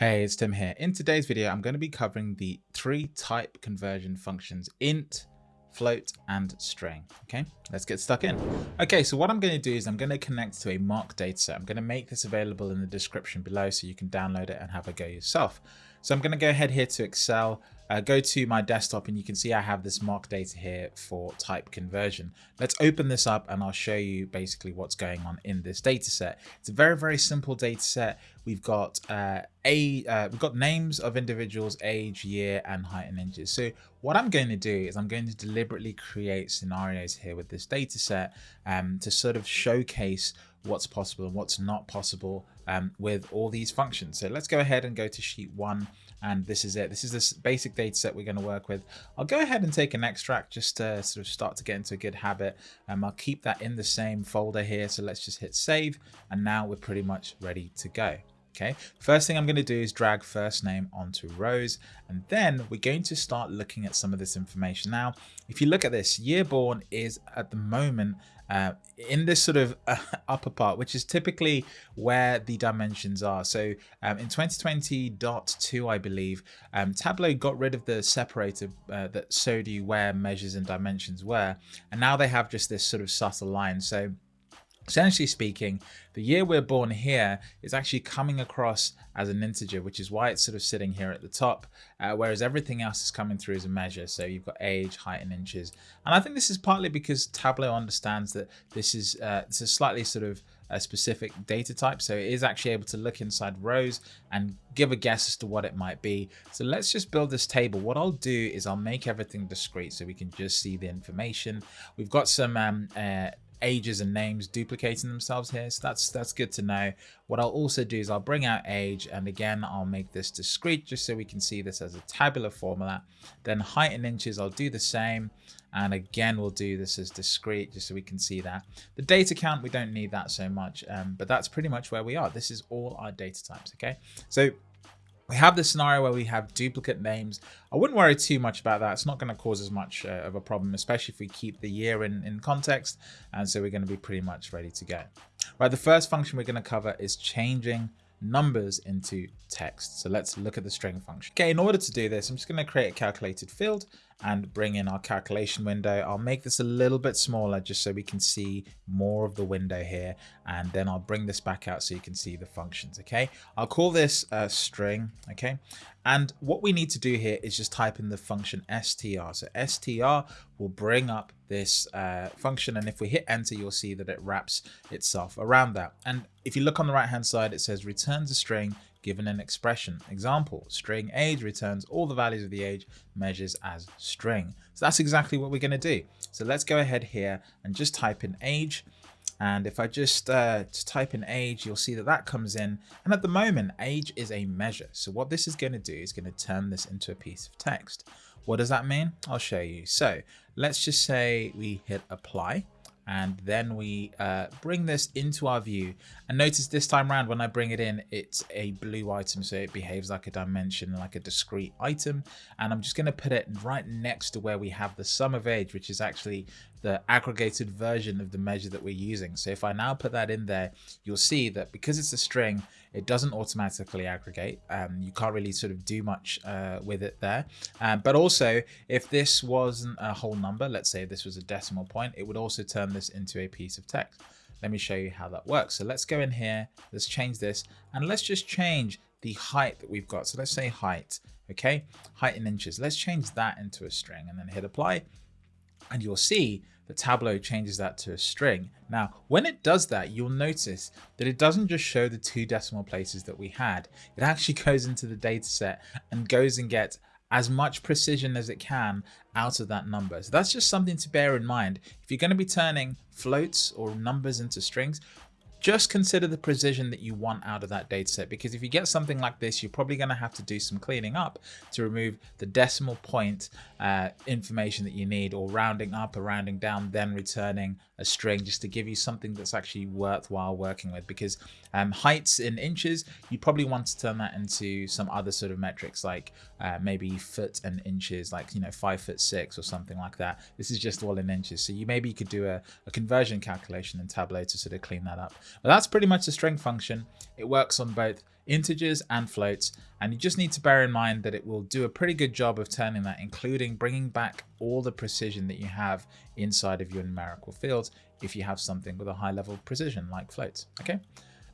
Hey, it's Tim here. In today's video, I'm going to be covering the three type conversion functions int, float, and string. Okay, let's get stuck in. Okay, so what I'm going to do is I'm going to connect to a mock dataset. I'm going to make this available in the description below so you can download it and have a go yourself. So I'm going to go ahead here to Excel, uh, go to my desktop and you can see I have this mock data here for type conversion. Let's open this up and I'll show you basically what's going on in this data set. It's a very, very simple data set. We've got uh, a uh, we've got names of individuals, age, year, and height and inches. So what I'm going to do is I'm going to deliberately create scenarios here with this data set um, to sort of showcase what's possible and what's not possible um, with all these functions. So let's go ahead and go to sheet one and this is it. This is this basic data set we're going to work with. I'll go ahead and take an extract just to sort of start to get into a good habit. Um, I'll keep that in the same folder here. So let's just hit save and now we're pretty much ready to go. Okay, first thing I'm going to do is drag first name onto rows, and then we're going to start looking at some of this information. Now, if you look at this, year born is at the moment uh, in this sort of uh, upper part, which is typically where the dimensions are. So um, in 2020.2, I believe, um, Tableau got rid of the separator uh, that showed you where measures and dimensions were, and now they have just this sort of subtle line. So Essentially speaking, the year we're born here is actually coming across as an integer, which is why it's sort of sitting here at the top, uh, whereas everything else is coming through as a measure. So you've got age, height, and inches. And I think this is partly because Tableau understands that this is uh, this is slightly sort of a specific data type. So it is actually able to look inside rows and give a guess as to what it might be. So let's just build this table. What I'll do is I'll make everything discrete so we can just see the information. We've got some um, uh, ages and names duplicating themselves here. So that's that's good to know. What I'll also do is I'll bring out age and again, I'll make this discrete just so we can see this as a tabular formula. Then height in inches, I'll do the same. And again, we'll do this as discrete just so we can see that. The data count, we don't need that so much, um, but that's pretty much where we are. This is all our data types, okay? So we have the scenario where we have duplicate names. I wouldn't worry too much about that. It's not going to cause as much uh, of a problem, especially if we keep the year in, in context. And so we're going to be pretty much ready to go. Right, the first function we're going to cover is changing numbers into text. So let's look at the string function. Okay, in order to do this, I'm just going to create a calculated field and bring in our calculation window. I'll make this a little bit smaller just so we can see more of the window here. And then I'll bring this back out so you can see the functions. Okay, I'll call this a string. Okay, and what we need to do here is just type in the function str. So str will bring up this uh, function. And if we hit enter, you'll see that it wraps itself around that. And if you look on the right hand side, it says returns a string given an expression. Example, string age returns all the values of the age measures as string. So that's exactly what we're going to do. So let's go ahead here and just type in age. And if I just, uh, just type in age, you'll see that that comes in. And at the moment, age is a measure. So what this is going to do is going to turn this into a piece of text. What does that mean? I'll show you. So let's just say we hit apply and then we uh, bring this into our view and notice this time around when I bring it in it's a blue item so it behaves like a dimension like a discrete item and I'm just going to put it right next to where we have the sum of age which is actually the aggregated version of the measure that we're using. So if I now put that in there, you'll see that because it's a string, it doesn't automatically aggregate. Um, you can't really sort of do much uh, with it there. Um, but also, if this wasn't a whole number, let's say this was a decimal point, it would also turn this into a piece of text. Let me show you how that works. So let's go in here, let's change this, and let's just change the height that we've got. So let's say height, okay? Height in inches. Let's change that into a string and then hit apply and you'll see that Tableau changes that to a string. Now, when it does that, you'll notice that it doesn't just show the two decimal places that we had. It actually goes into the data set and goes and gets as much precision as it can out of that number. So that's just something to bear in mind. If you're going to be turning floats or numbers into strings, just consider the precision that you want out of that data set because if you get something like this you're probably going to have to do some cleaning up to remove the decimal point uh, information that you need or rounding up or rounding down then returning a string just to give you something that's actually worthwhile working with. Because um, heights in inches you probably want to turn that into some other sort of metrics like uh, maybe foot and inches like you know five foot six or something like that. This is just all in inches. So you maybe you could do a, a conversion calculation in Tableau to sort of clean that up. But that's pretty much the string function. It works on both integers and floats. And you just need to bear in mind that it will do a pretty good job of turning that, including bringing back all the precision that you have inside of your numerical fields if you have something with a high level of precision like floats. Okay,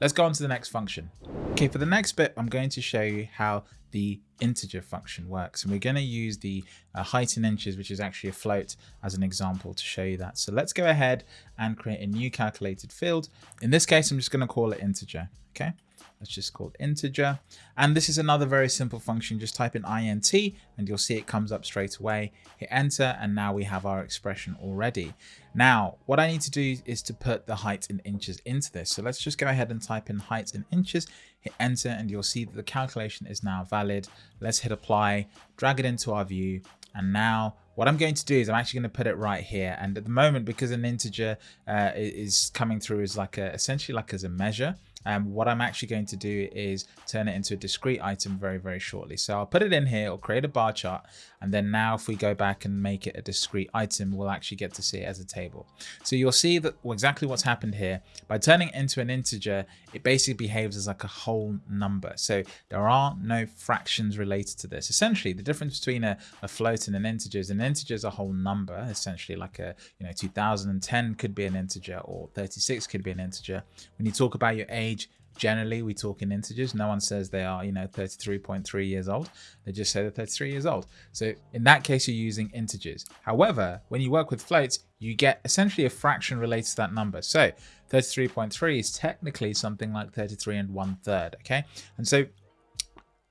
let's go on to the next function. Okay, for the next bit, I'm going to show you how the integer function works. And we're going to use the uh, height in inches, which is actually a float, as an example to show you that. So let's go ahead and create a new calculated field. In this case, I'm just going to call it integer. Okay. Let's just call it integer. And this is another very simple function. Just type in int and you'll see it comes up straight away. Hit enter and now we have our expression already. Now, what I need to do is to put the height in inches into this. So let's just go ahead and type in height in inches, hit enter, and you'll see that the calculation is now valid. Let's hit apply, drag it into our view, and now what I'm going to do is I'm actually going to put it right here. And at the moment, because an integer uh, is coming through as like a, essentially like as a measure, um, what I'm actually going to do is turn it into a discrete item very, very shortly. So I'll put it in here, or create a bar chart. And then now if we go back and make it a discrete item, we'll actually get to see it as a table. So you'll see that exactly what's happened here. By turning it into an integer, it basically behaves as like a whole number. So there are no fractions related to this. Essentially, the difference between a, a float and an integer is an integer is a whole number, essentially like a, you know, 2010 could be an integer or 36 could be an integer. When you talk about your age, generally we talk in integers. No one says they are you know 33.3 years old. They just say they're 33 years old. So in that case you're using integers. However when you work with floats you get essentially a fraction related to that number. So 33.3 is technically something like 33 and one third okay? And so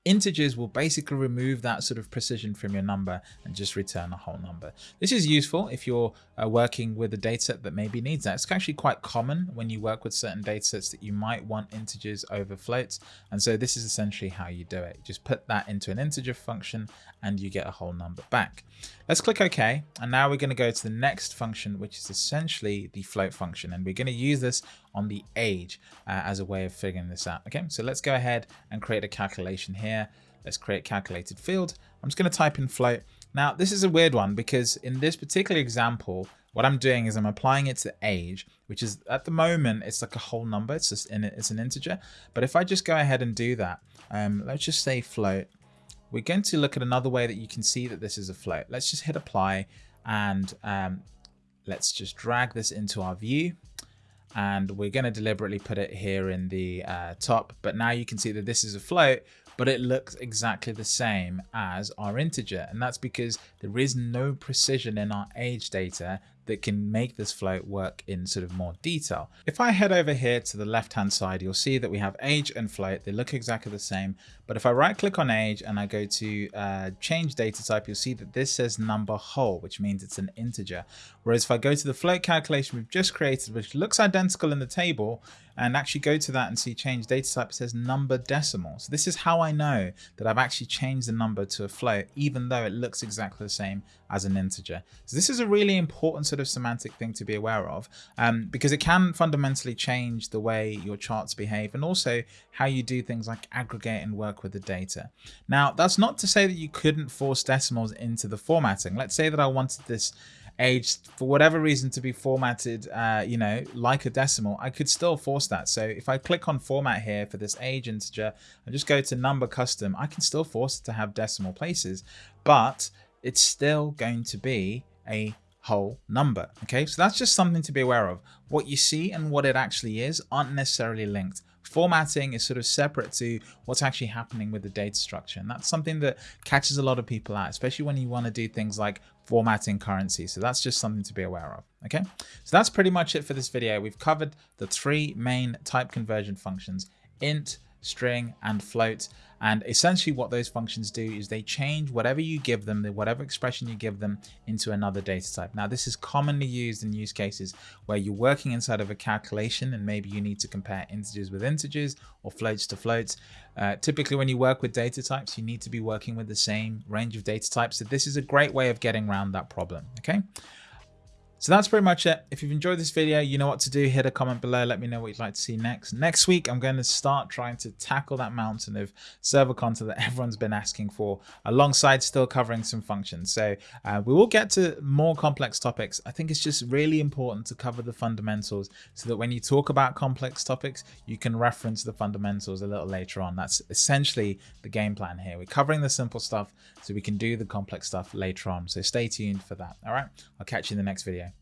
integers will basically remove that sort of precision from your number and just return a whole number. This is useful if you're uh, working with a dataset that maybe needs that. It's actually quite common when you work with certain datasets that you might want integers over floats. And so this is essentially how you do it. Just put that into an integer function and you get a whole number back. Let's click OK. And now we're going to go to the next function, which is essentially the float function. And we're going to use this on the age uh, as a way of figuring this out. Okay, so let's go ahead and create a calculation here. Let's create calculated field. I'm just going to type in float. Now, this is a weird one because in this particular example, what I'm doing is I'm applying it to age, which is at the moment, it's like a whole number. It's just in it, it's an integer. But if I just go ahead and do that, um, let's just say float. We're going to look at another way that you can see that this is a float. Let's just hit apply and um, let's just drag this into our view and we're going to deliberately put it here in the uh, top but now you can see that this is a float but it looks exactly the same as our integer and that's because there is no precision in our age data that can make this float work in sort of more detail. If I head over here to the left hand side, you'll see that we have age and float. They look exactly the same. But if I right click on age and I go to uh, change data type, you'll see that this says number whole, which means it's an integer. Whereas if I go to the float calculation we've just created, which looks identical in the table, and actually go to that and see change data type, it says number decimal. So this is how I know that I've actually changed the number to a float, even though it looks exactly the same as an integer. So this is a really important sort of semantic thing to be aware of um, because it can fundamentally change the way your charts behave and also how you do things like aggregate and work with the data. Now, that's not to say that you couldn't force decimals into the formatting. Let's say that I wanted this age for whatever reason to be formatted uh, you know like a decimal I could still force that. So if I click on format here for this age integer I just go to number custom I can still force it to have decimal places but it's still going to be a whole number okay so that's just something to be aware of what you see and what it actually is aren't necessarily linked formatting is sort of separate to what's actually happening with the data structure. And that's something that catches a lot of people out, especially when you want to do things like formatting currency. So that's just something to be aware of. Okay, so that's pretty much it for this video. We've covered the three main type conversion functions, int, string, and float. And essentially what those functions do is they change whatever you give them, the whatever expression you give them into another data type. Now this is commonly used in use cases where you're working inside of a calculation and maybe you need to compare integers with integers or floats to floats. Uh, typically when you work with data types, you need to be working with the same range of data types. So this is a great way of getting around that problem, okay? So that's pretty much it. If you've enjoyed this video, you know what to do. Hit a comment below. Let me know what you'd like to see next. Next week, I'm going to start trying to tackle that mountain of server content that everyone's been asking for, alongside still covering some functions. So uh, we will get to more complex topics. I think it's just really important to cover the fundamentals so that when you talk about complex topics, you can reference the fundamentals a little later on. That's essentially the game plan here. We're covering the simple stuff so we can do the complex stuff later on. So stay tuned for that. All right. I'll catch you in the next video.